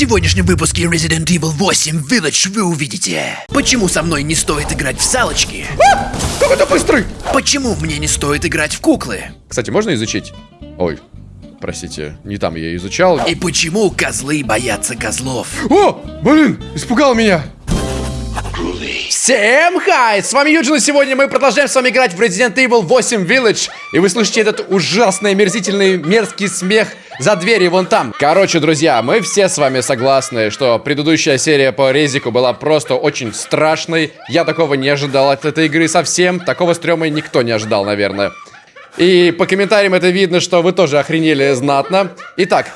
сегодняшнем выпуске Resident Evil 8 Village вы увидите, почему со мной не стоит играть в салочки, А! Как это быстрый? почему мне не стоит играть в куклы, Кстати, можно изучить? Ой, простите, не там я изучал. и почему козлы боятся козлов. О, блин, испугал меня. Всем хай! С вами Юджин, и сегодня мы продолжаем с вами играть в Resident Evil 8 Village. И вы слышите этот ужасный, мерзительный, мерзкий смех за дверью вон там. Короче, друзья, мы все с вами согласны, что предыдущая серия по Резику была просто очень страшной. Я такого не ожидал от этой игры совсем. Такого стрёма никто не ожидал, наверное. И по комментариям это видно, что вы тоже охренели знатно. Итак,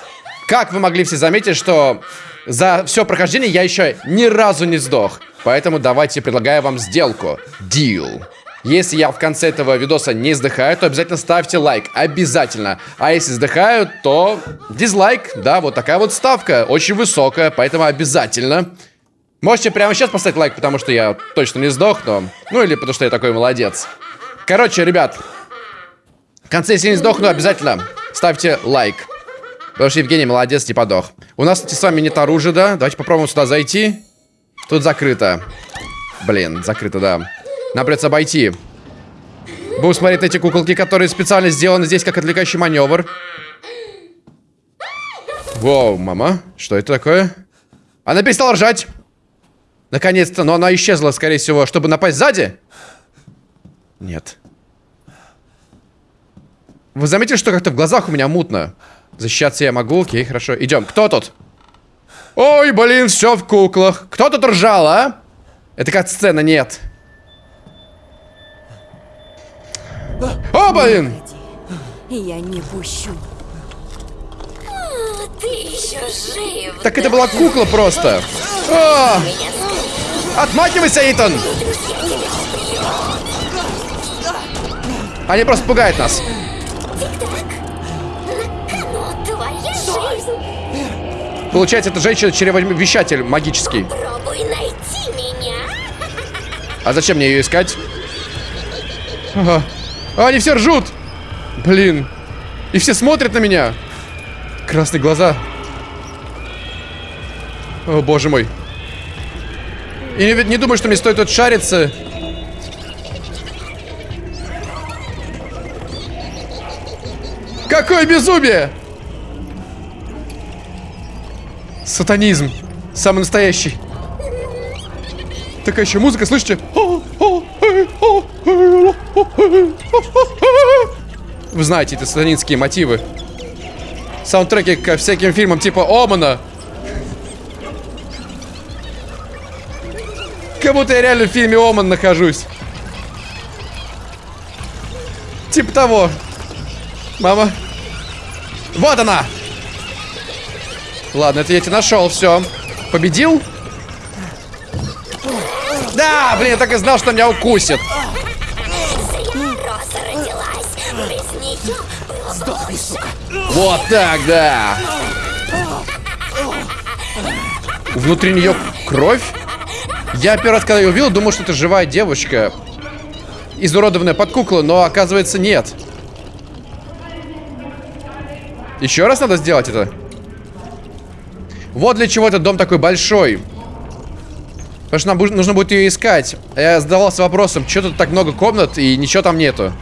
как вы могли все заметить, что за все прохождение я еще ни разу не сдох. Поэтому давайте предлагаю вам сделку. Deal. Если я в конце этого видоса не сдыхаю, то обязательно ставьте лайк. Обязательно. А если сдыхаю, то дизлайк. Да, вот такая вот ставка. Очень высокая, поэтому обязательно. Можете прямо сейчас поставить лайк, потому что я точно не сдох, но... Ну или потому что я такой молодец. Короче, ребят, в конце, если не сдохну, обязательно ставьте лайк. Потому что Евгений молодец, не подох. У нас, кстати, с вами нет оружия, да? Давайте попробуем сюда зайти. Тут закрыто. Блин, закрыто, да. Нам придется обойти. Будем смотреть эти куколки, которые специально сделаны здесь как отвлекающий маневр. Воу, мама. Что это такое? Она перестала ржать. Наконец-то, но она исчезла, скорее всего, чтобы напасть сзади? Нет. Вы заметили, что как-то в глазах у меня мутно? Защищаться я могу, окей, хорошо. Идем. Кто тут? Ой, блин, все в куклах. Кто тут ржал, а? Это как сцена, нет. О, блин! Я не пущу. Ты еще жив. Так это была кукла просто. О! Отмахивайся, Итан! Они просто пугают нас. Ну, Получается, это женщина-чревовещатель магический. Пробуй найти меня. А зачем мне ее искать? Ага. А, они все ржут! Блин. И все смотрят на меня. Красные глаза. О, боже мой. И не, не думаю, что мне стоит тут шариться. Какое безумие! Сатанизм. Самый настоящий. Такая еще музыка, слышите? Вы знаете эти сатанинские мотивы. Саундтреки ко всяким фильмам типа Омана. Как будто я реально в фильме Оман нахожусь. Типа того. Мама. Вот она! Ладно, это я тебя нашел, все. Победил? Да, блин, я так и знал, что меня укусит. Бы лучше. Вот так, да. Внутри нее кровь? Я первый раз, когда ее увидел, думал, что это живая девочка. Изуродованная под куклу, но оказывается нет. Еще раз надо сделать это? Вот для чего этот дом такой большой. Потому что нам нужно будет ее искать. Я задавался вопросом, что тут так много комнат и ничего там нету.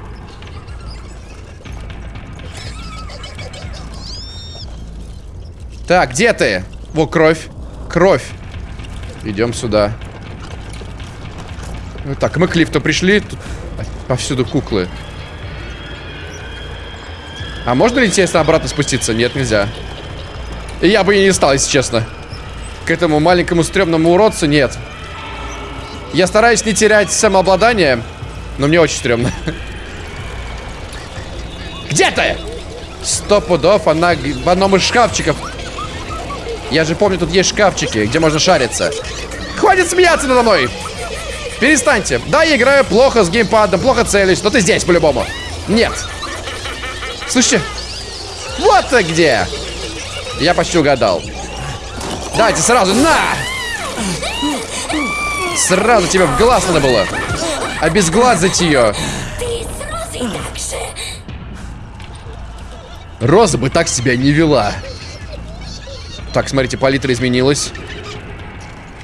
Так, где ты? Во, кровь. Кровь. Идем сюда. Ну, Так, мы к лифту пришли. Тут повсюду куклы. А можно ли, интересно, обратно спуститься? Нет, нельзя. И я бы и не стал, если честно. К этому маленькому стрёмному уродцу нет. Я стараюсь не терять самообладание, но мне очень стрёмно. Где ты? Сто пудов она в одном из шкафчиков. Я же помню, тут есть шкафчики, где можно шариться. Хватит смеяться надо мной! Перестаньте. Да, я играю плохо с геймпадом, плохо целюсь, но ты здесь по-любому. Нет. Слушайте. Вот ты где! Я почти угадал. Давайте сразу, на! Сразу тебе в глаз надо было. Обезглазить ее. Роза бы так себя не вела. Так, смотрите, палитра изменилась.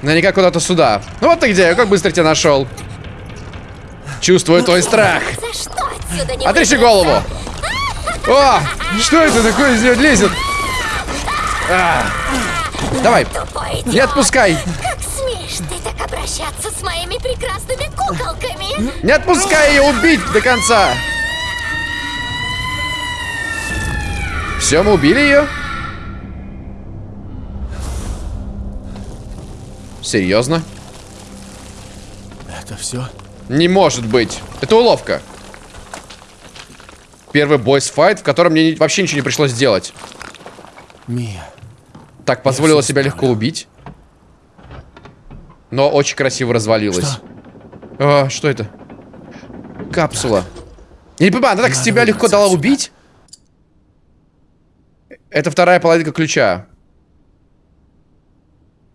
Наверняка куда-то сюда. Ну вот ты где, как быстро тебя нашел. Чувствую твой страх. Отрежи голову. О, что это такое из нее лезет? А. Давай, Тупой не отпускай. Как смеешь ты так обращаться с моими прекрасными куколками? Не отпускай ее убить до конца. Все, мы убили ее? Серьезно? Это все? Не может быть. Это уловка. Первый бойс-файт, в котором мне вообще ничего не пришлось делать. Мия. Так позволила себя легко убить. Но очень красиво развалилась. Что? А, что это? Капсула. Я не понимаю, она так с тебя легко дала отсюда. убить? Это вторая половинка ключа.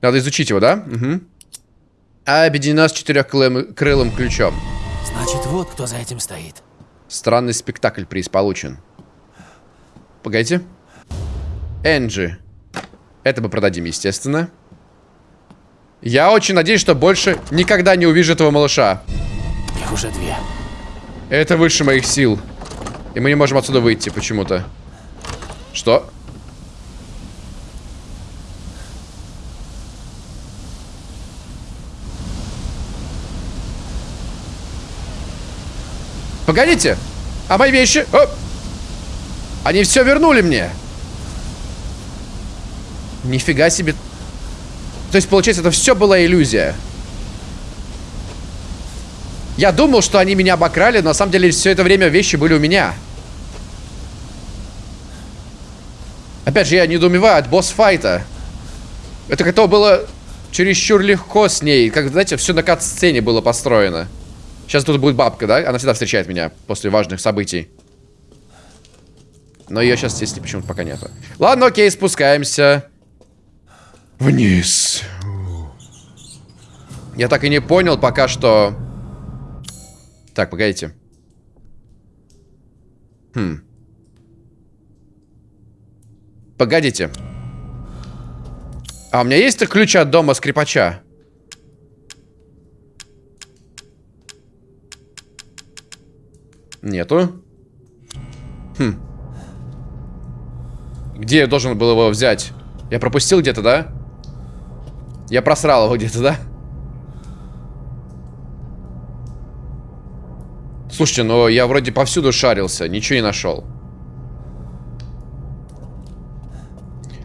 Надо изучить его, да? Угу. А объединена с четырехкрылым крылым ключом. Значит, вот кто за этим стоит. Странный спектакль приз получен. Погодите. Энджи. Это мы продадим, естественно. Я очень надеюсь, что больше никогда не увижу этого малыша. Их уже две. Это выше моих сил. И мы не можем отсюда выйти почему-то. Что? Погодите! А мои вещи? О! Они все вернули мне! Нифига себе. То есть, получается, это все была иллюзия. Я думал, что они меня обокрали, но на самом деле все это время вещи были у меня. Опять же, я недоумеваю от босс-файта. Это как-то было чересчур легко с ней. Как, знаете, все на кат-сцене было построено. Сейчас тут будет бабка, да? Она всегда встречает меня после важных событий. Но ее сейчас здесь почему-то пока нету. Ладно, окей, спускаемся. Вниз. Я так и не понял пока что... Так, погодите. Хм. Погодите. А у меня есть ключ от дома скрипача? Нету. Хм. Где я должен был его взять? Я пропустил где-то, да? Я просрал его где-то, да? Слушайте, ну я вроде повсюду шарился, ничего не нашел.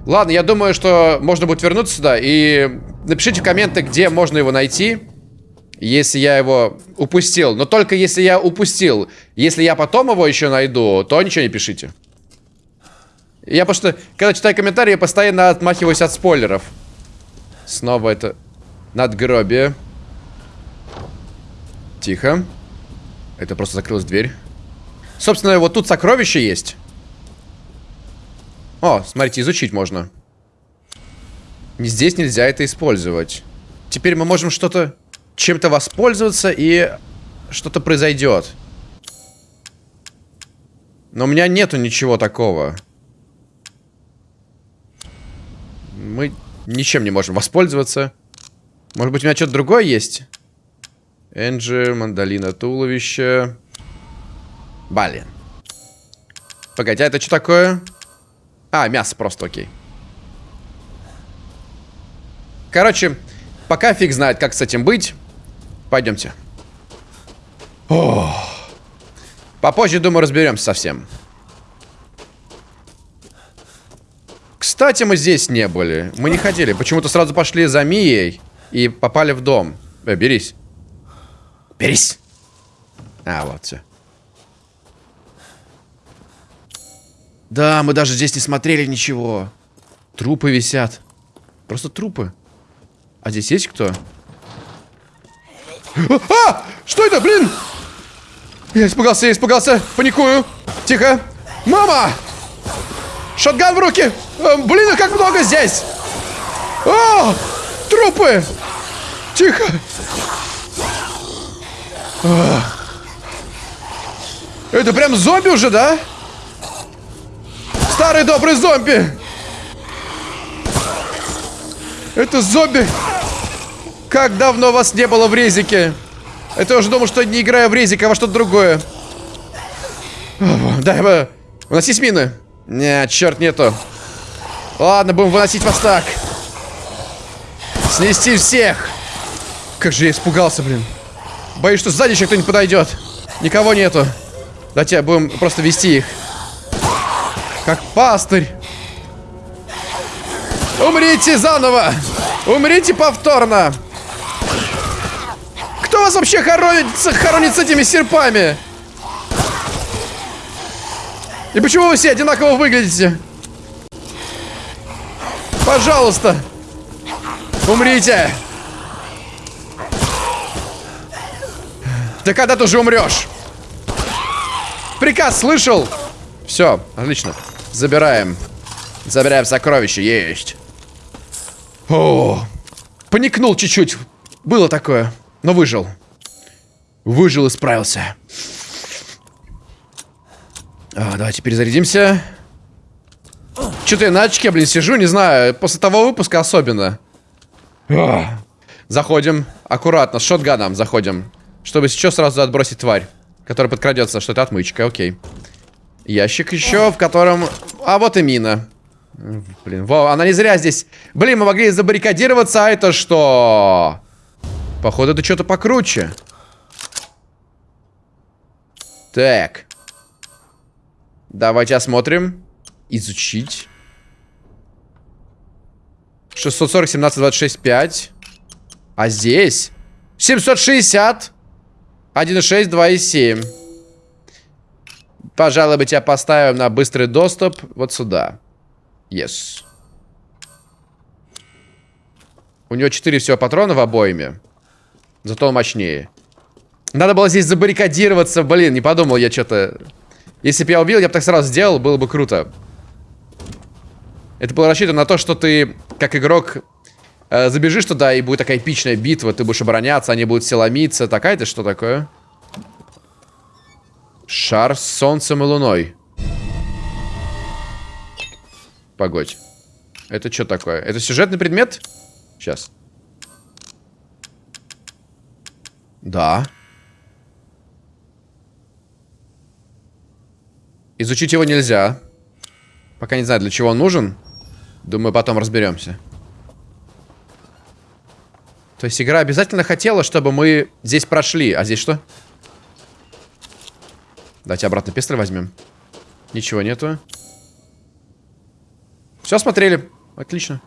Ладно, я думаю, что можно будет вернуться сюда и напишите в комменты, где можно его найти, если я его упустил. Но только если я упустил. Если я потом его еще найду, то ничего не пишите. Я просто, когда читаю комментарии, постоянно отмахиваюсь от спойлеров. Снова это надгробие. Тихо. Это просто закрылась дверь. Собственно, вот тут сокровище есть. О, смотрите, изучить можно. Здесь нельзя это использовать. Теперь мы можем что-то... Чем-то воспользоваться, и что-то произойдет. Но у меня нету ничего такого. Мы ничем не можем воспользоваться. Может быть, у меня что-то другое есть? Энджи, мандолина, туловище. Блин. Погоди, а это что такое? А, мясо просто, окей. Короче, пока фиг знает, как с этим быть. Пойдемте. Ох. Попозже, думаю, разберемся совсем. Кстати, мы здесь не были. Мы не ходили. Почему-то сразу пошли за Мией и попали в дом. Э, берись. Берись. А, вот все. Да, мы даже здесь не смотрели ничего. Трупы висят. Просто трупы. А здесь есть кто? А! Что это, блин? Я испугался, я испугался. Паникую. Тихо. Мама! Шотган в руки! Э, блин, их как много здесь! О! Трупы! Тихо! А. Это прям зомби уже, да? Старый добрый зомби! Это зомби! Как давно вас не было в резике? Это я уже думал, что не играю в резик, а во что-то другое. Дай бы. Выносись мины. Нет, черт нету. Ладно, будем выносить вас так. Снести всех. Как же я испугался, блин. Боюсь, что сзади еще кто-нибудь подойдет. Никого нету. Давайте будем просто вести их. Как пастырь. Умрите заново! Умрите повторно! Кто вас вообще хоронит, хоронит с этими серпами? И почему вы все одинаково выглядите? Пожалуйста! Умрите! Ты когда ты уже умрешь? Приказ слышал? Все, отлично. Забираем. Забираем сокровища, есть. О, поникнул чуть-чуть. Было такое, но выжил. Выжил и справился. А, давайте перезарядимся. Что-то я на очке, блин, сижу, не знаю, после того выпуска особенно. Заходим аккуратно, с шотганом заходим. Чтобы сейчас сразу отбросить тварь, которая подкрадется, что это отмычка, окей. Ящик еще, в котором... А вот и мина. Блин, во, она не зря здесь. Блин, мы могли забаррикадироваться, а это что? Походу, это что-то покруче. Так. Давайте осмотрим. Изучить. 640, 17, 26, 5. А здесь? 760. 1,6, 2,7. Пожалуй, мы тебя поставим на быстрый доступ вот сюда. Yes. У него 4 всего патрона в обойме. Зато он мощнее. Надо было здесь забаррикадироваться. Блин, не подумал я что-то. Если бы я убил, я бы так сразу сделал, было бы круто. Это было рассчитано на то, что ты, как игрок, э, забежишь туда, и будет такая эпичная битва. Ты будешь обороняться, они будут все ломиться. Такая-то что такое? Шар с солнцем и луной. Погодь. Это что такое? Это сюжетный предмет? Сейчас. Да. Изучить его нельзя. Пока не знаю, для чего он нужен. Думаю, потом разберемся. То есть игра обязательно хотела, чтобы мы здесь прошли. А здесь что? Давайте обратно пестры возьмем. Ничего нету. Все смотрели. Отлично.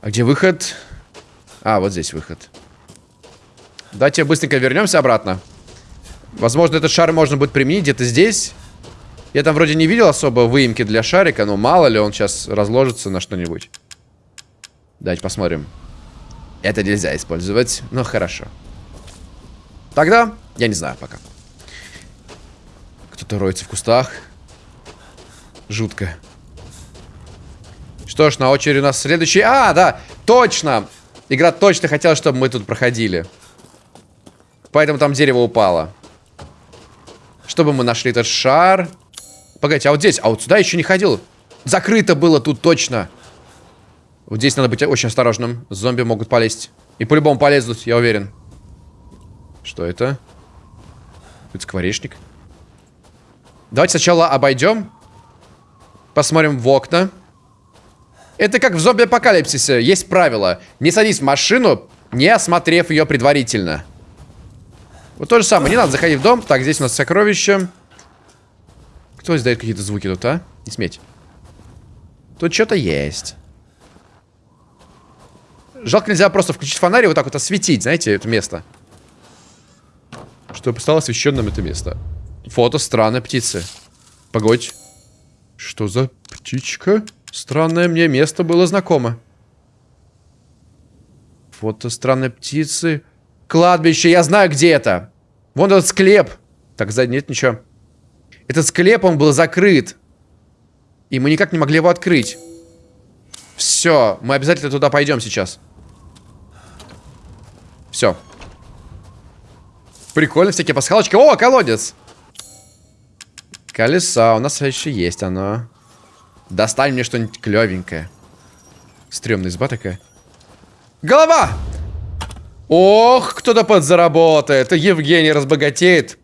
А где выход? А, вот здесь выход. Давайте быстренько вернемся обратно. Возможно, этот шар можно будет применить где-то здесь. Я там вроде не видел особо выемки для шарика, но мало ли он сейчас разложится на что-нибудь. Давайте посмотрим. Это нельзя использовать, но хорошо. Тогда я не знаю пока. Кто-то роется в кустах. Жутко. Что ж, на очереди у нас следующий... А, да, точно! Игра точно хотела, чтобы мы тут проходили. Поэтому там дерево упало. Чтобы мы нашли этот шар. Погодите, а вот здесь, а вот сюда еще не ходил. Закрыто было тут точно. Вот здесь надо быть очень осторожным. Зомби могут полезть. И по-любому полезут, я уверен. Что это? Это скворечник. Давайте сначала обойдем. Посмотрим в окна. Это как в зомби-апокалипсисе. Есть правило. Не садись в машину, не осмотрев ее предварительно. Вот то же самое. Не надо заходить в дом. Так, здесь у нас сокровище. Кто издает какие-то звуки тут, а? Не сметь. Тут что-то есть. Жалко, нельзя просто включить фонарь и вот так вот осветить, знаете, это место. Чтобы стало освещенным это место. Фото странной птицы. Погодь. Что за птичка? Странное мне место было знакомо. Фото странной птицы. Кладбище, я знаю, где это. Вон этот склеп. Так, сзади нет ничего. Этот склеп, он был закрыт. И мы никак не могли его открыть. Все, мы обязательно туда пойдем сейчас. Все. Прикольно, всякие пасхалочки. О, колодец! Колеса, у нас еще есть оно. Достань мне что-нибудь клевенькое. Стрёмная изба такая. Голова! Ох, кто-то подзаработает. Евгений разбогатеет.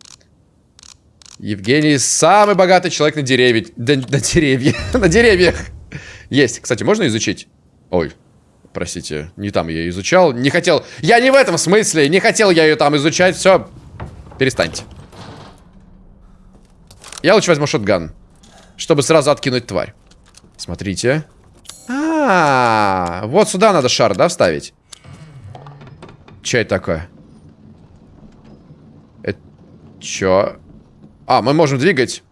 Евгений самый богатый человек на деревьях. Да, на деревьях. на деревьях. Есть. Кстати, можно изучить? Ой, простите, не там я изучал. Не хотел. Я не в этом смысле. Не хотел я ее там изучать. Все. Перестаньте. Я лучше возьму шотган. Чтобы сразу откинуть тварь. Смотрите. А, -а, а, вот сюда надо шар, да, вставить? Че это такое? Это чё? А, мы можем двигать.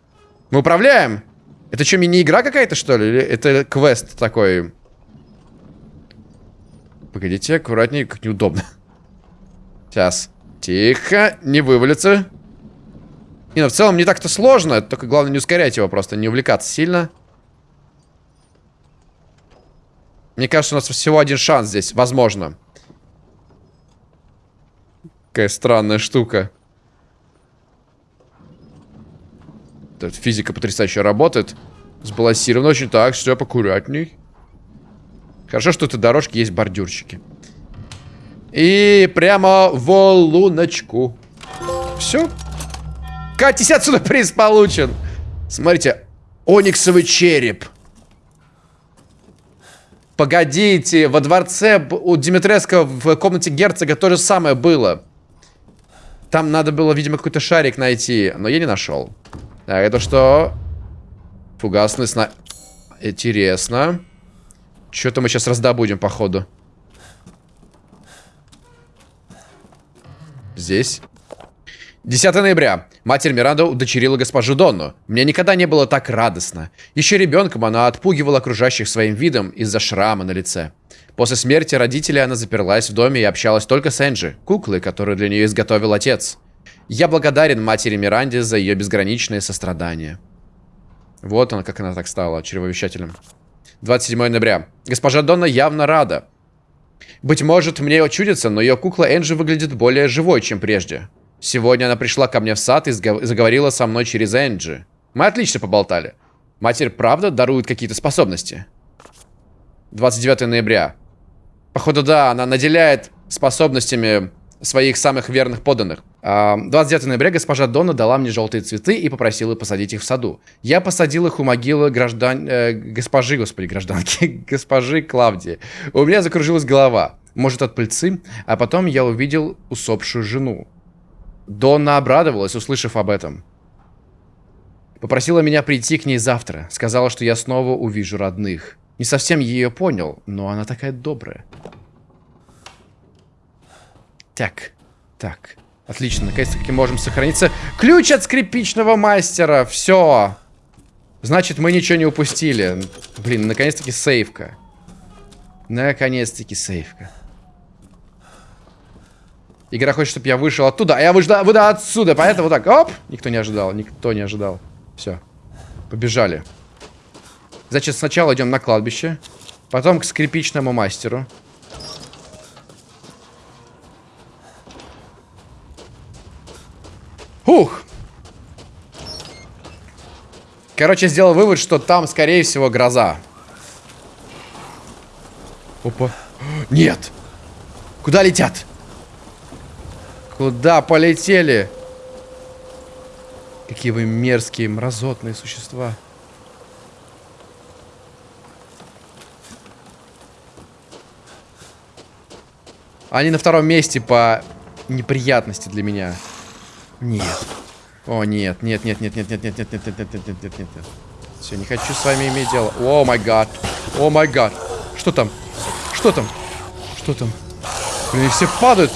Мы управляем? Это что, мини-игра какая-то, что ли? Или это квест такой? Погодите, аккуратнее, как неудобно. Сейчас. Тихо, не вывалится. Не, ну в целом не так-то сложно. Только главное не ускорять его просто, не увлекаться сильно. Мне кажется, у нас всего один шанс здесь, возможно. Какая странная штука. Тут физика потрясающе работает. Сбалансировано очень так, все покурятней. Хорошо, что этой дорожки есть бордюрчики. И прямо в луночку. Все. Катись отсюда, приз получен. Смотрите, ониксовый череп. Погодите, во дворце у Димитреско в комнате герцога то же самое было. Там надо было, видимо, какой-то шарик найти, но я не нашел. Так, это что? Фугасный сна... Интересно. Что-то мы сейчас раздобудем, походу. Здесь. 10 ноября. Матерь Миранда удочерила госпожу Донну. Мне никогда не было так радостно. Еще ребенком она отпугивала окружающих своим видом из-за шрама на лице. После смерти родителей она заперлась в доме и общалась только с Энджи, куклой, которую для нее изготовил отец. Я благодарен матери Миранде за ее безграничное сострадание. Вот она, как она так стала чревовещателем. 27 ноября. Госпожа Донна явно рада. Быть может, мне чудится, но ее кукла Энджи выглядит более живой, чем прежде. Сегодня она пришла ко мне в сад и заговорила со мной через Энджи. Мы отлично поболтали. Матерь правда дарует какие-то способности? 29 ноября. Походу, да, она наделяет способностями своих самых верных подданных. 29 ноября госпожа Дона дала мне желтые цветы и попросила посадить их в саду. Я посадил их у могилы граждан... Э, госпожи, господи, гражданки, госпожи Клавдии. У меня закружилась голова. Может, от пыльцы? А потом я увидел усопшую жену. Донна обрадовалась, услышав об этом. Попросила меня прийти к ней завтра. Сказала, что я снова увижу родных. Не совсем ее понял, но она такая добрая. Так, так. Отлично, наконец-таки можем сохраниться. Ключ от скрипичного мастера. Все. Значит, мы ничего не упустили. Блин, наконец-таки сейфка. Наконец-таки сейфка. Игра хочет, чтобы я вышел оттуда, а я вышла, выда отсюда. Поэтому вот так, оп. Никто не ожидал, никто не ожидал. Все. Побежали. Значит, сначала идем на кладбище. Потом к скрипичному мастеру. Короче, сделал вывод, что там, скорее всего, гроза. Опа. Нет. Куда летят? Куда полетели? Какие вы мерзкие, мразотные существа. Они на втором месте по неприятности для меня. Нет. О, нет, нет, нет, нет, нет, нет, нет, нет, нет, нет, нет, нет, нет, нет, нет, нет. Все, не хочу с вами иметь дело. О май гад. О май гад. Что там? Что там? Что там? Блин, все падают.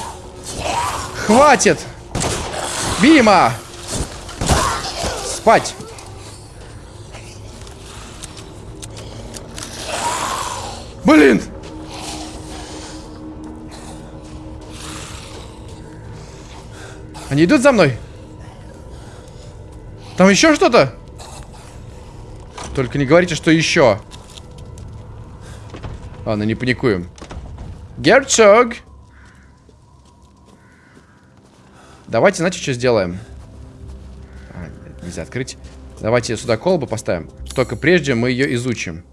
Хватит! Бима! Спать! Блин! Они идут за мной? Там еще что-то? Только не говорите, что еще. Ладно, не паникуем. Герцог! Давайте, знаете, что сделаем? А, нельзя открыть. Давайте сюда колбу поставим. Только прежде мы ее изучим.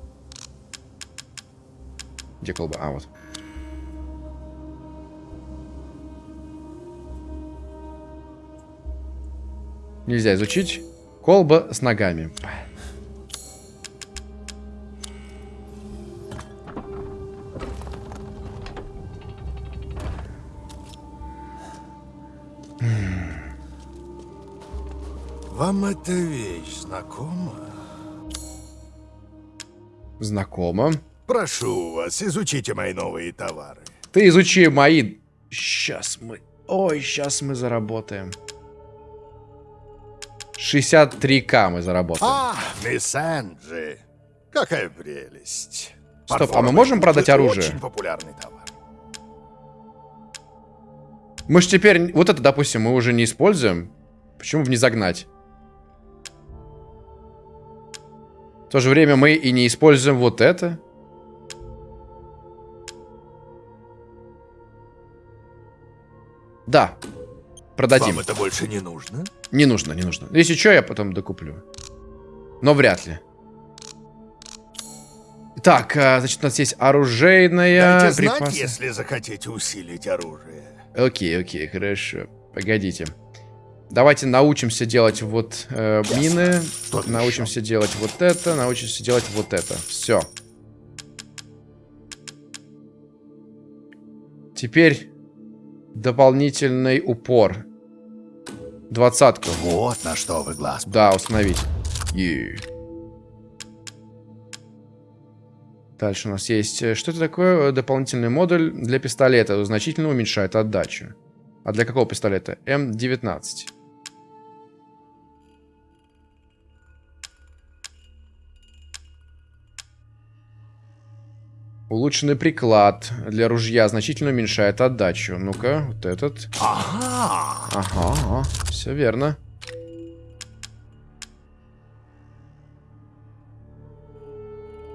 Где колба? А, вот. Нельзя изучить. Колба с ногами. Вам эта вещь знакома? Знакомо. Прошу вас, изучите мои новые товары. Ты изучи мои... Сейчас мы... Ой, сейчас мы заработаем. 63к мы заработаем. А, мисс Энджи, какая прелесть. Стоп, а мы можем продать оружие? Очень популярный товар. Мы же теперь... Вот это, допустим, мы уже не используем. Почему бы не загнать? В то же время мы и не используем вот это. Да. Продадим. Вам это больше не нужно? Не нужно, не нужно. Если что, я потом докуплю. Но вряд ли. Так, а, значит, у нас есть оружейная... Дайте знать, припасы. если захотите усилить оружие. Окей, окей, хорошо. Погодите. Давайте научимся делать вот э, мины. Что научимся делать вот это. Научимся делать вот это. Все. Теперь дополнительный упор. Двадцатку. Вот на что вы глаз. Да, установить. Е. Дальше у нас есть... э, Что это такое? Дополнительный модуль для пистолета. Значительно уменьшает отдачу. А для какого пистолета? М19. Улучшенный приклад для ружья значительно уменьшает отдачу. Ну-ка, вот этот. Ага. Ага, все верно.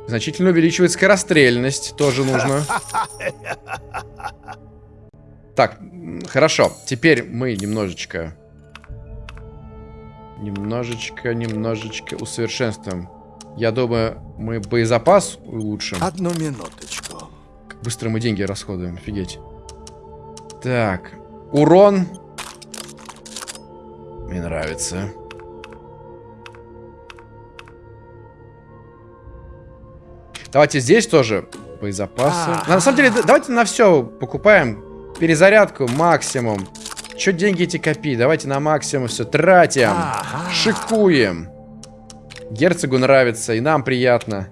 Значительно увеличивает скорострельность, тоже нужно. Так, хорошо. Теперь мы немножечко... Немножечко, немножечко усовершенствуем. Я думаю, мы боезапас улучшим. Одну минуточку. Как быстро мы деньги расходуем, офигеть. Так, урон. Мне нравится. Давайте здесь тоже боезапасы. А. На самом деле, да- давайте на все покупаем. Перезарядку максимум. Че деньги эти копи? Давайте на максимум все тратим. Шикуем. Герцогу нравится, и нам приятно.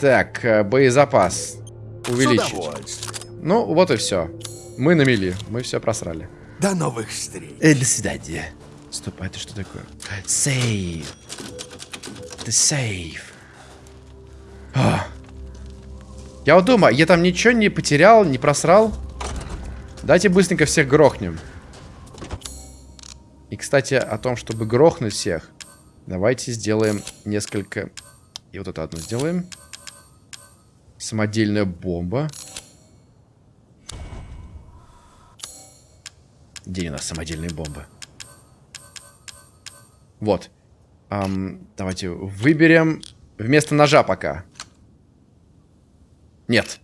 Так, э, боезапас. Увеличить. Ну, вот и все. Мы на мели. Мы все просрали. До новых встреч. Э, до свидания. Стоп, а это что такое? Сейв. Это сейв. А. Я вот думаю, я там ничего не потерял, не просрал. Давайте быстренько всех грохнем. И, кстати, о том, чтобы грохнуть всех, давайте сделаем несколько... И вот это одно сделаем. Самодельная бомба. Где у нас самодельные бомбы? Вот. Ам, давайте выберем вместо ножа пока. Нет.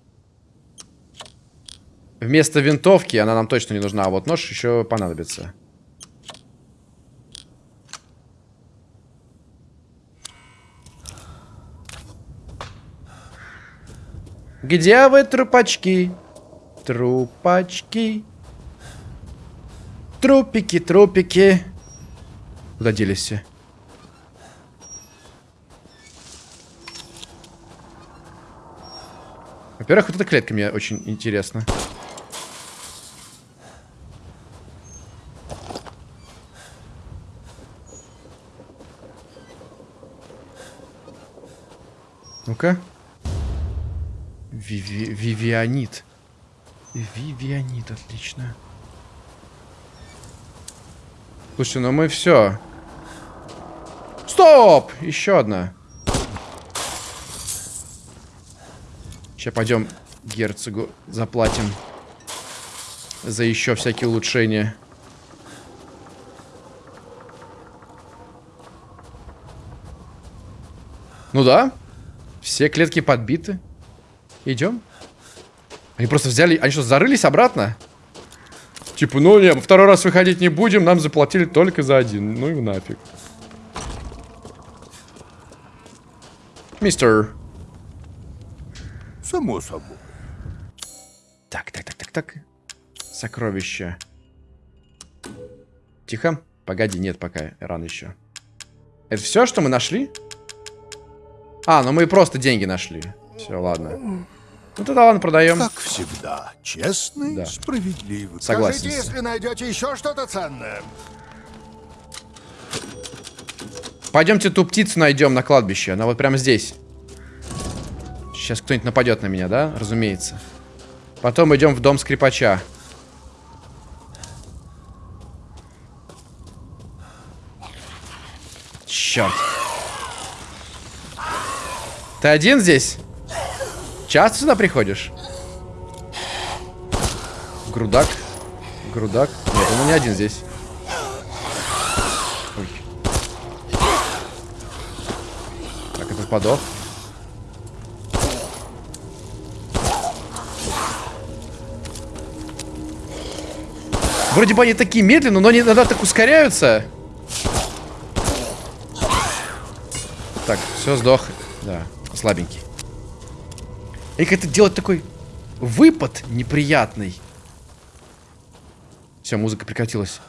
Вместо винтовки она нам точно не нужна, а вот нож еще понадобится. Где вы, трупачки? Трупачки. Трупики, трупики. Куда делись все? Во-первых, вот эта клетка мне очень интересна. Ну-ка. Виви... Вивианит. Вивианит, отлично. Слушайте, ну мы все. Стоп! Еще одна. Сейчас пойдем герцогу заплатим за еще всякие улучшения. Ну да, все клетки подбиты. Идем. Они просто взяли... Они что, зарылись обратно? Типа, ну не, второй раз выходить не будем, нам заплатили только за один. Ну и нафиг. Мистер. Само собой. Так, так, так, так, так. Сокровища. Тихо. Погоди, нет, пока рано еще. Это все, что мы нашли? А, ну мы просто деньги нашли. Все, ладно. Ну тогда ладно, продаем. Как всегда, честный, Да. справедливый. Согласен. Скажите, если найдете еще что-то ценное. Пойдемте ту птицу найдем на кладбище. Она вот прямо здесь. Сейчас кто-нибудь нападет на меня, да? Разумеется. Потом идем в дом скрипача. Черт. Ты один здесь? Часто сюда приходишь? Грудак. Грудак. Нет, он не один здесь. Ой. Так, этот подох. Вроде бы они такие медленные, но они иногда так ускоряются. Так, все, сдох. Да, слабенький. И как это делать такой выпад неприятный. Все, музыка прекратилась.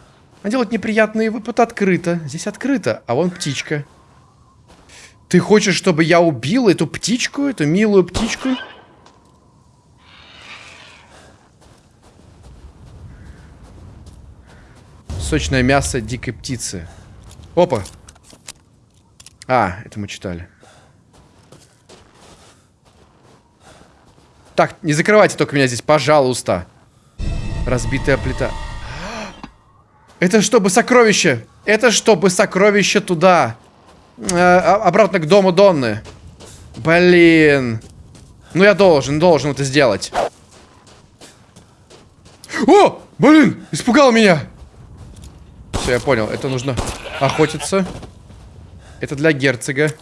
А делать неприятный выпад открыто. Здесь открыто, а вон птичка. Ты хочешь, чтобы я убил эту птичку, эту милую птичку? Сочное мясо дикой птицы. Опа. А, это мы читали. Так, не закрывайте только меня здесь, пожалуйста. Разбитая плита. Это чтобы сокровище. Это чтобы сокровище туда. Э, а- обратно к дому Донны. Блин. Ну я должен, должен это сделать. О! Блин! Испугал меня! Все, я понял. Это нужно охотиться. Это для герцога.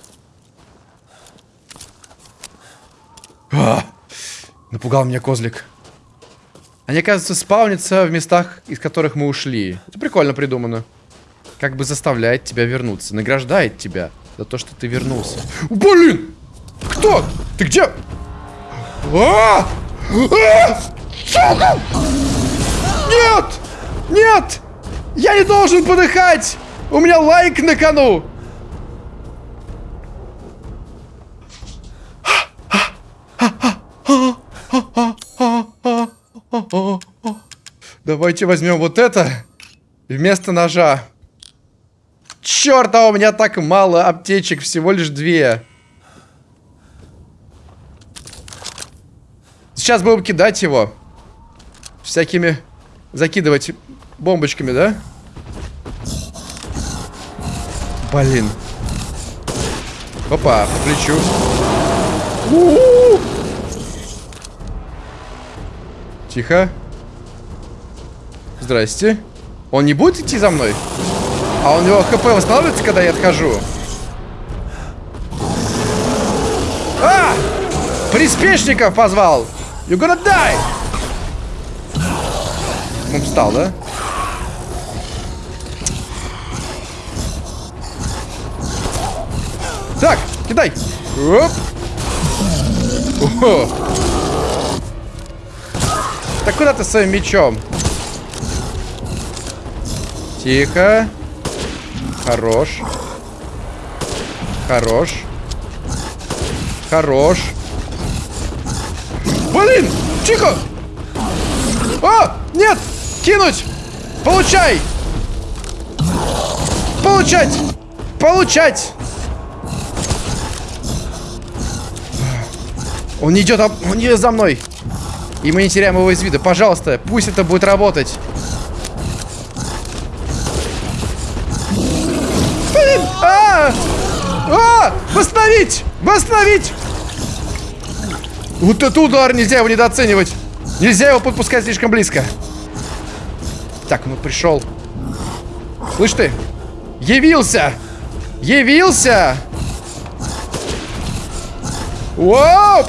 Напугал меня козлик. Они, оказывается, спавнятся в местах, из которых мы ушли. Это прикольно придумано. Как бы заставляет тебя вернуться. Награждает тебя за то, что ты вернулся. Блин! Кто? Ты где? А! А! Сука! Нет! Нет! Я не должен подыхать! У меня лайк на кону! Давайте возьмем вот это вместо ножа. Черт, а у меня так мало аптечек, всего лишь две. Сейчас будем кидать его. Всякими... Закидывать бомбочками, да? Блин. Опа, по плечу. У-у-у! Тихо. Здрасте. Он не будет идти за мной? А у него хп восстанавливается, когда я отхожу? А! Приспешников позвал! You gonna die! Он встал, да? Так, кидай! Оп! О! Так куда ты своим мечом? Тихо. Хорош. Хорош. Хорош. Блин! Тихо! А! Нет! Кинуть! Получай! Получать! Получать! Он идет, он идет за мной. И мы не теряем его из вида. Пожалуйста, пусть это будет работать. Восстановить! Восстановить! Вот этот удар! Нельзя его недооценивать! Нельзя его подпускать слишком близко. Так, ну пришел. Слышь ты? Явился! Явился! Оп!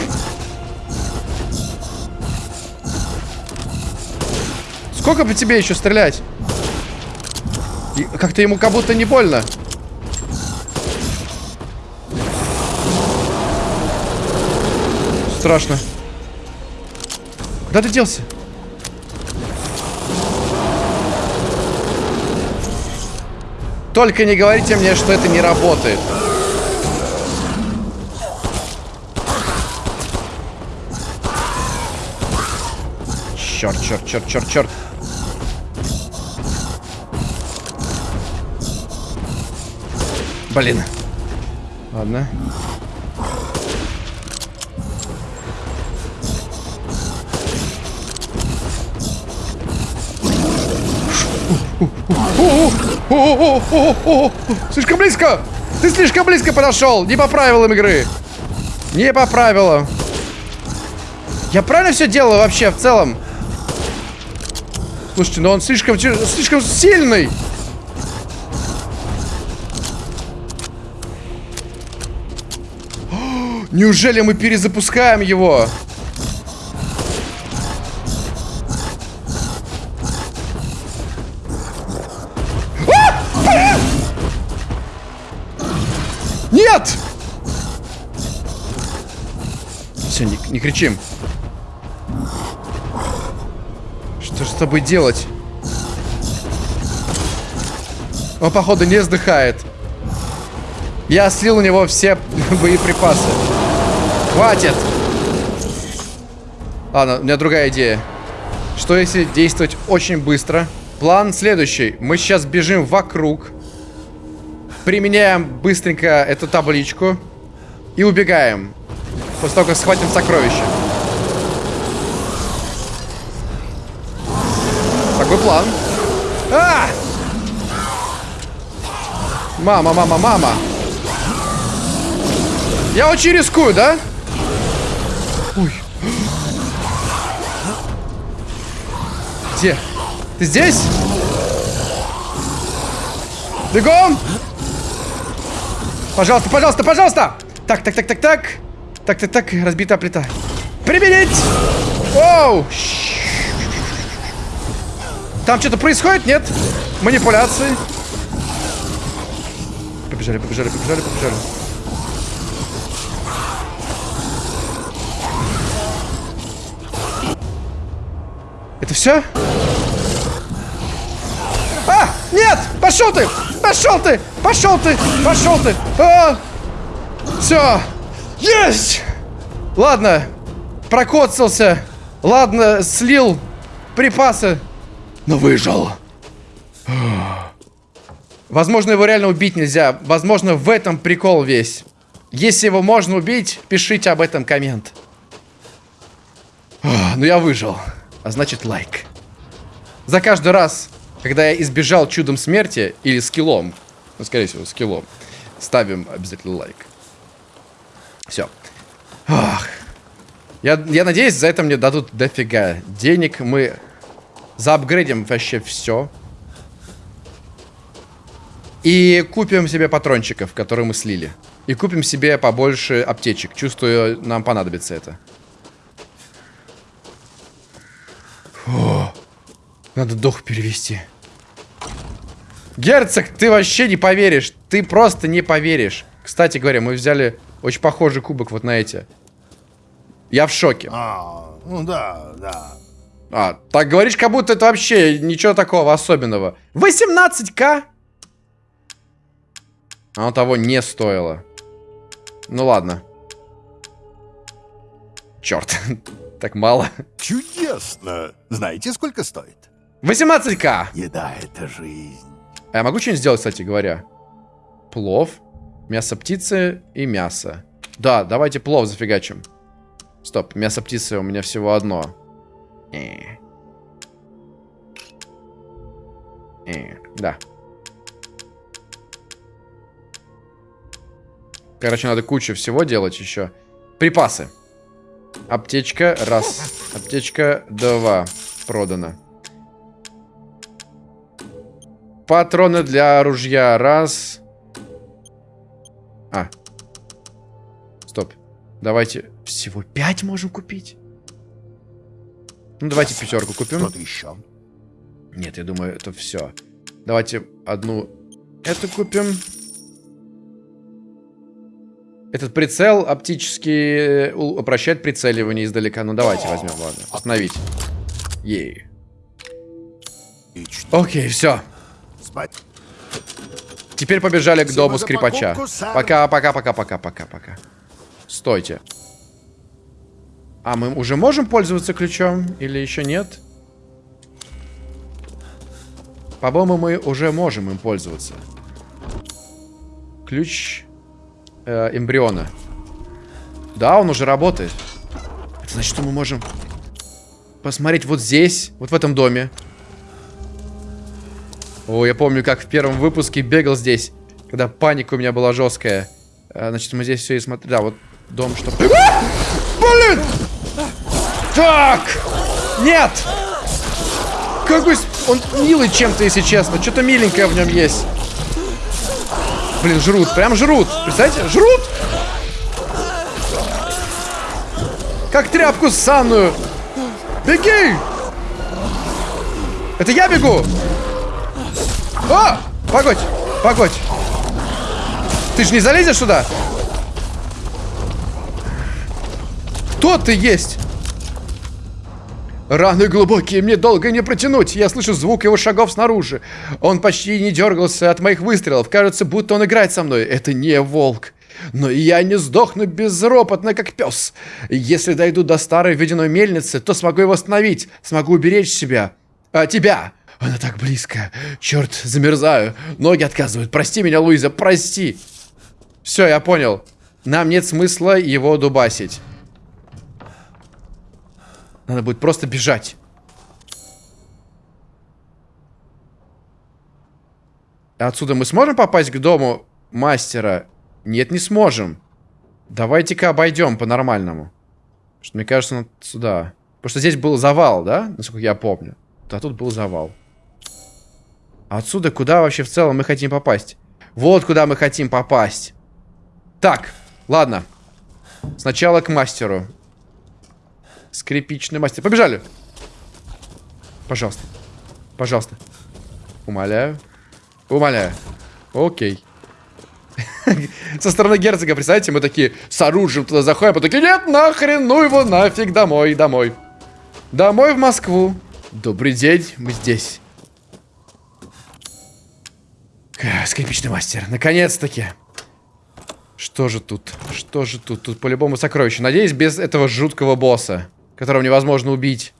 Сколько по тебе еще стрелять? И как-то ему как будто не больно. Страшно. Куда ты делся? Только не говорите мне, что это не работает. Черт, черт, черт, черт, черт. Блин. Ладно. О-о-о-о-о-о! Слишком близко! Ты слишком близко подошел! Не по правилам игры! Не по правилам. Я правильно все делаю вообще в целом? Слушайте, но он слишком, слишком сильный. О, Неужели мы перезапускаем его? Кричим. Что же с тобой делать? Он, походу, не сдыхает. Я слил у него все боеприпасы. Хватит! Ладно, у меня другая идея. Что если действовать очень быстро? План следующий. Мы сейчас бежим вокруг. Применяем быстренько эту табличку. И убегаем. После того, как схватим сокровище. Такой план. А! Мама, мама, мама. Я очень рискую, да? Ой. Где? Ты здесь? Бегом! Пожалуйста, пожалуйста, пожалуйста! Так, так, так, так, так. Так, так, так, разбитая плита. Применить! Оу! Там что-то происходит, нет? Манипуляции. Побежали, побежали, побежали, побежали. Это все? А! Нет! Пошел ты! Пошел ты! Пошел ты! Пошел ты! А! Все! Есть! Ладно. Прокоцался. Ладно, слил припасы. Но выжил. Возможно, его реально убить нельзя. Возможно, в этом прикол весь. Если его можно убить, пишите об этом коммент. Ах, Ну я выжил. А значит лайк. За каждый раз, когда я избежал чудом смерти или скиллом, ну, скорее всего, скиллом, ставим обязательно лайк. Все. Ах. Я, я надеюсь, за это мне дадут дофига денег. Мы заапгрейдим вообще все. И купим себе патрончиков, которые мы слили. И купим себе побольше аптечек. Чувствую, нам понадобится это. Фу. Надо дух перевести. Герцог, ты вообще не поверишь. Ты просто не поверишь. Кстати говоря, мы взяли очень похожий кубок вот на эти. Я в шоке. А, ну да, да. А, так говоришь, как будто это вообще ничего такого особенного. 18к? Оно того не стоило. Ну ладно. Черт, так мало. Чудесно. Знаете, сколько стоит? 18к! Еда — это жизнь. А я могу что-нибудь сделать, кстати говоря? Плов, мясо птицы и мясо. Да, давайте плов зафигачим. Стоп, мясо птицы у меня всего одно. Э. Э, Да. Короче, надо кучу всего делать еще. Припасы. Аптечка, раз. Аптечка, два. Продано. Патроны для ружья, раз. Давайте всего пять можем купить. Ну, давайте пятерку купим. Что-то еще? Нет, я думаю, это все. Давайте одну эту купим. Этот прицел оптически э, упрощает прицеливание издалека. Ну давайте возьмем, ладно. Остановить. Ей. Окей, все. Спать. Теперь побежали к дому скрипача. Пока, пока, пока, пока, пока, пока. Стойте. А мы уже можем пользоваться ключом? Или еще нет? По-моему, мы уже можем им пользоваться. Ключ э, эмбриона. Да, он уже работает. Это значит, что мы можем посмотреть вот здесь, вот в этом доме. О, я помню, как в первом выпуске бегал здесь, когда паника у меня была жесткая. А, значит, мы здесь все и смотрели. Да, вот дом, что... А! Блин! Так! Нет! Какой... Он милый чем-то, если честно. Что-то миленькое в нем есть. Блин, жрут. Прям жрут. Представляете? Жрут! Как тряпку ссаную. Беги! Это я бегу! О! Погодь! Погодь! Ты ж не залезешь сюда? Кто ты есть? Раны глубокие, мне долго не протянуть. Я слышу звук его шагов снаружи. Он почти не дергался от моих выстрелов. Кажется, будто он играет со мной. Это не волк. Но я не сдохну безропотно, как пес. Если дойду до старой водяной мельницы, то смогу его остановить. Смогу уберечь себя. А, тебя. Она так близко. Черт, замерзаю. Ноги отказывают. Прости меня, Луиза, прости. Все, я понял. Нам нет смысла его дубасить. Надо будет просто бежать. Отсюда мы сможем попасть к дому мастера? Нет, не сможем. Давайте-ка обойдем по-нормальному. Что мне кажется, надо сюда. Потому что здесь был завал, да? Насколько я помню. А тут был завал. Отсюда куда вообще в целом мы хотим попасть? Вот куда мы хотим попасть. Так, ладно. Сначала к мастеру. Скрипичный мастер. Побежали. Пожалуйста. Пожалуйста. Умоляю. Умоляю. Окей. Со стороны герцога, представляете, мы такие с оружием туда заходим, а такие, нет, нахрен, ну его нафиг, домой, домой. Домой в Москву. Добрый день, мы здесь. Скрипичный мастер, наконец-таки. Что же тут? Что же тут? Тут по-любому сокровище. Надеюсь, без этого жуткого босса, которого невозможно убить.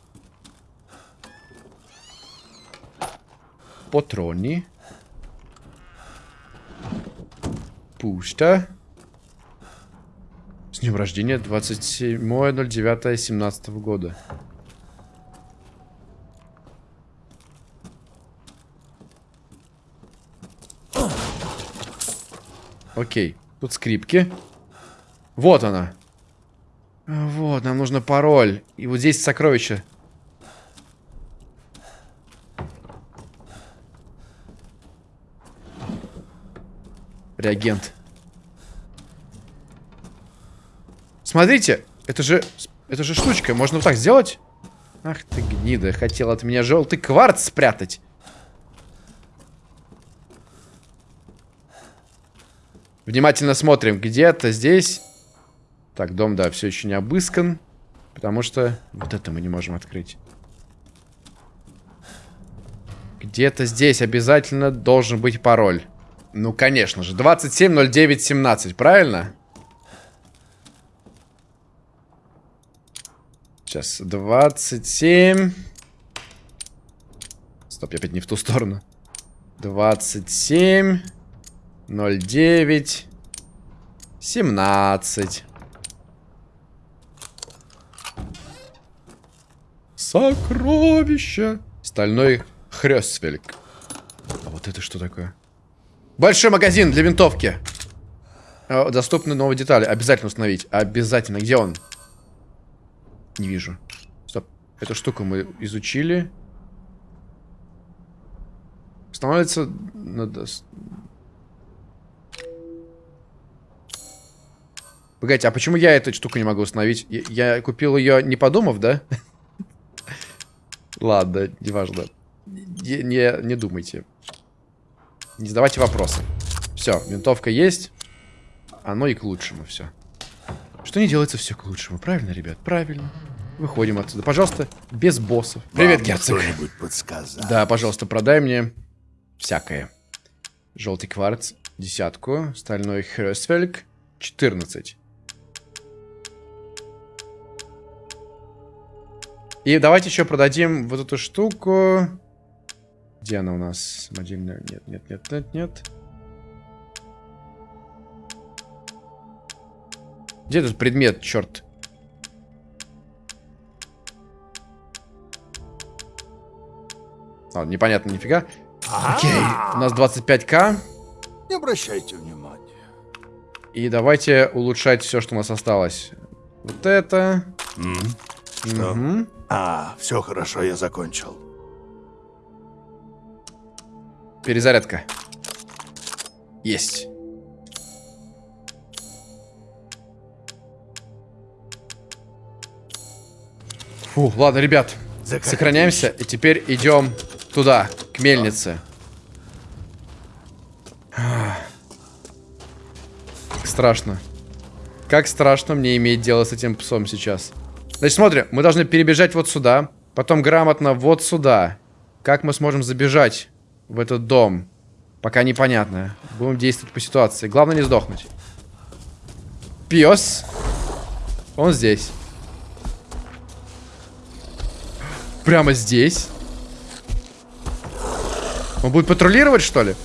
Патроны. Пусто. С днем рождения 27.09.17 года. Окей. Тут скрипки. Вот она. Вот, нам нужно пароль. И вот здесь сокровище. Реагент. Смотрите, это же, это же штучка. Можно вот так сделать? Ах ты гнида, хотел от меня желтый кварц спрятать. Внимательно смотрим. Где-то здесь. Так, дом, да, все еще не обыскан. Потому что вот это мы не можем открыть. Где-то здесь обязательно должен быть пароль. Ну, конечно же. 270917, правильно? Сейчас. 27. Стоп, я опять не в ту сторону. 27. 09. 17. Сокровище. Стальной хрёсвельк. А вот это что такое? Большой магазин для винтовки. А, Доступны новые детали. Обязательно установить. Обязательно. Где он? Не вижу. Стоп. Эту штуку мы изучили. Устанавливается... Надо... Погодите, а почему я эту штуку не могу установить? Я, я купил ее не подумав, да? Ладно, неважно. не, не, не думайте. Не задавайте вопросы. Все, винтовка есть. Оно и к лучшему все. Что не делается, все к лучшему. Правильно, ребят? Правильно. Выходим отсюда. Пожалуйста, без боссов. Привет, Вам герцог. Кто-нибудь подсказать? Да, пожалуйста, продай мне всякое. Желтый кварц, десятку. Стальной хрёсфельг, 14. И давайте еще продадим вот эту штуку. Где она у нас? Самодельная. Нет, нет, нет, нет, нет. Где этот предмет, черт? А, непонятно нифига. Окей, у нас 25к. Не обращайте внимания. И давайте улучшать все, что у нас осталось. Вот это. Что? Мгм. А, все хорошо, я закончил. Перезарядка. Есть. Фу, ладно, ребят. Закатывайся. Сохраняемся. И теперь идем туда, к мельнице. Как страшно. Как страшно мне иметь дело с этим псом сейчас. Значит, смотрим. Мы должны перебежать вот сюда. Потом грамотно вот сюда. Как мы сможем забежать в этот дом? Пока непонятно. Будем действовать по ситуации. Главное не сдохнуть. Пес. Он здесь. Прямо здесь. Он будет патрулировать, что ли?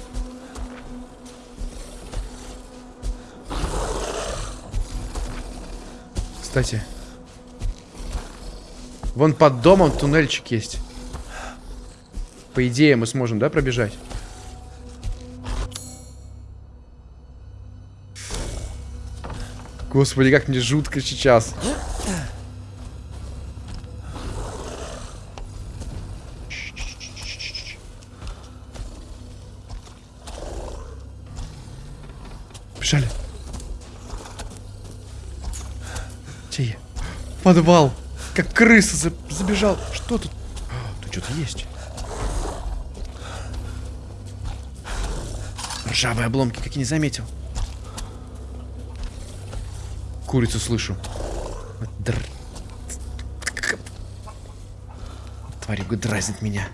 Кстати. Вон под домом туннельчик есть. По идее, мы сможем, да, пробежать? Господи, как мне жутко сейчас. Бежали. Я? Подвал. Как крыса за- забежал. Что тут? А, Тут что-то есть. Ржавые обломки, как я не заметил. Курицу слышу. Тварюга дразнит меня.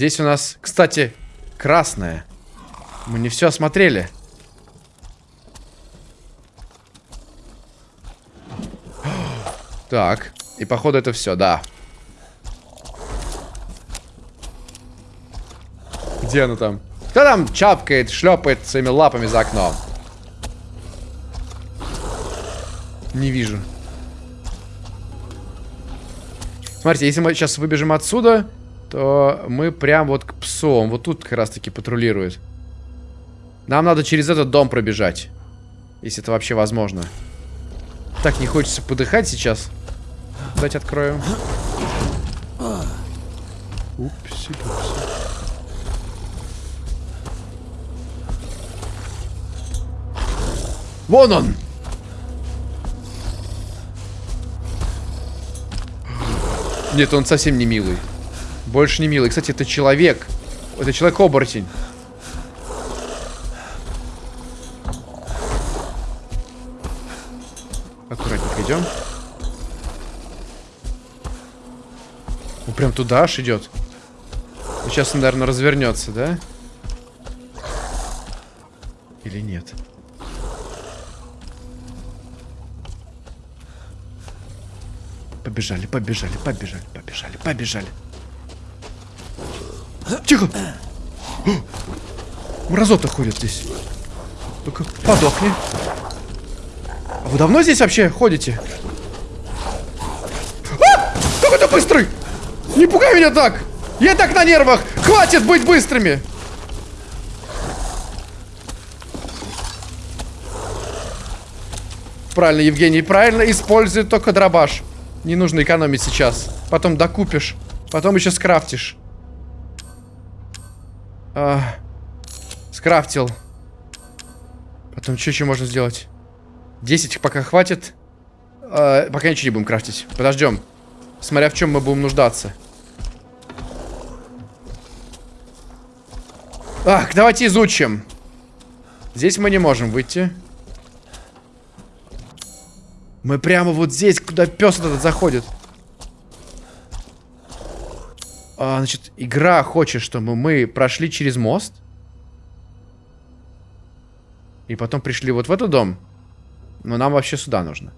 Здесь у нас, кстати, красное. Мы не все осмотрели. Так, и походу это все, да. Где она там? Кто там чапкает, шлепает своими лапами за окном? Не вижу. Смотрите, если мы сейчас выбежим отсюда, то мы прям вот к псу. Он вот тут как раз таки патрулирует. Нам надо через этот дом пробежать. Если это вообще возможно. Так, не хочется подыхать сейчас. Дать открою. Упси, пупси. Вон он! Нет, он совсем не милый. Больше не милый. Кстати, это человек. Это человек-оборотень. Аккуратненько идем. Он прям туда аж идет. Ну, Сейчас он, наверное, развернется, да? Или нет? Побежали, побежали, побежали, побежали, побежали. Тихо! Мразота ходит здесь. Ну-ка, подохни. А вы давно здесь вообще ходите? А! Как это быстрый? Не пугай меня так! Я так на нервах! Хватит быть быстрыми! Правильно, Евгений, правильно используй только дробаш. Не нужно экономить сейчас. Потом докупишь. Потом еще скрафтишь. А, скрафтил. Потом что еще можно сделать? 10 пока хватит. Э, пока ничего не будем крафтить. Подождем. Смотря в чем мы будем нуждаться. Ах, давайте изучим. Здесь мы не можем выйти. Мы прямо вот здесь, куда пес этот заходит. А, значит, игра хочет, чтобы мы прошли через мост. И потом пришли вот в этот дом. Но нам вообще сюда нужно.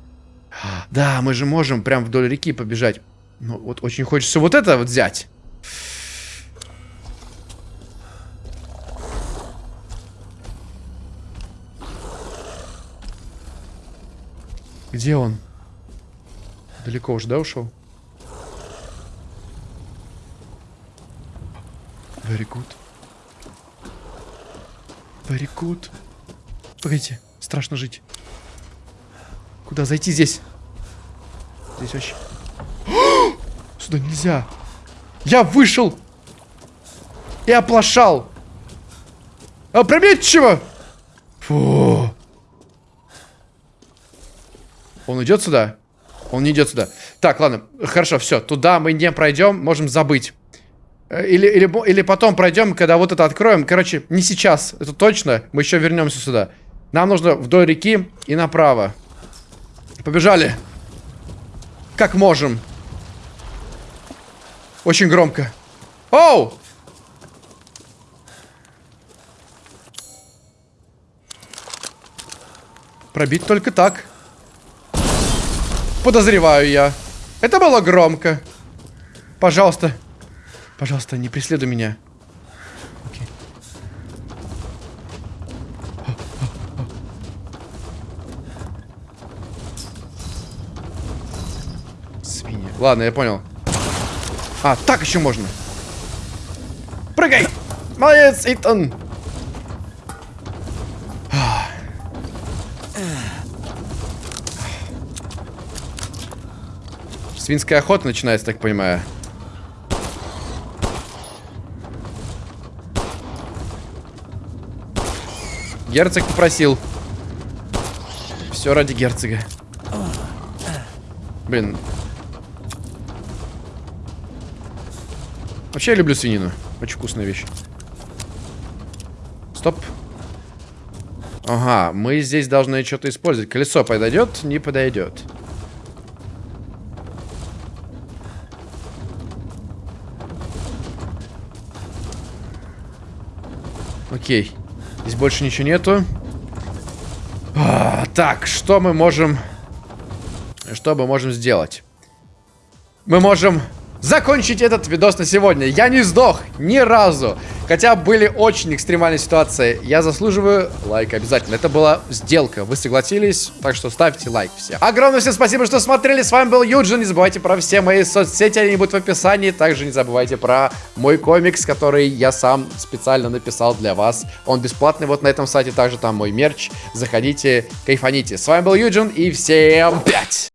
Да, мы же можем прям вдоль реки побежать. Ну, вот очень хочется вот это вот взять. Где он? Далеко уже, да, ушел? Very good. Very good. Погодите, страшно жить. Куда зайти здесь? Здесь вообще... Сюда нельзя. Я вышел и оплошал. Опрометчиво! Фу. Он идет сюда? Он не идет сюда. Так, ладно, хорошо, все. Туда мы не пройдем, можем забыть. Э, или, или, или потом пройдем, когда вот это откроем. Короче, не сейчас, это точно. Мы еще вернемся сюда. Нам нужно вдоль реки и направо. Побежали. Как можем. Очень громко. Оу! Пробить только так. Подозреваю я. Это было громко. Пожалуйста. Пожалуйста, не преследуй меня. Окей. Свинья. Ладно, я понял. А, так еще можно. Прыгай! Молодец, Итан! Свинская охота начинается, так понимаю. Герцог попросил. Все ради герцога. Блин. Вообще я люблю свинину. Очень вкусная вещь. Стоп. Ага, мы здесь должны что-то использовать. Колесо подойдет? Не подойдет. Окей. Больше ничего нету. А, так, что мы можем... Что мы можем сделать? Мы можем закончить этот видос на сегодня. Я не сдох ни разу. Хотя были очень экстремальные ситуации. Я заслуживаю лайк обязательно. Это была сделка. Вы согласились, так что ставьте лайк все. Огромное всем спасибо, что смотрели. С вами был Юджин. Не забывайте про все мои соцсети, они будут в описании. Также не забывайте про мой комикс, который я сам специально написал для вас. Он бесплатный вот на этом сайте. Также там мой мерч. Заходите, кайфаните. С вами был Юджин и всем пять!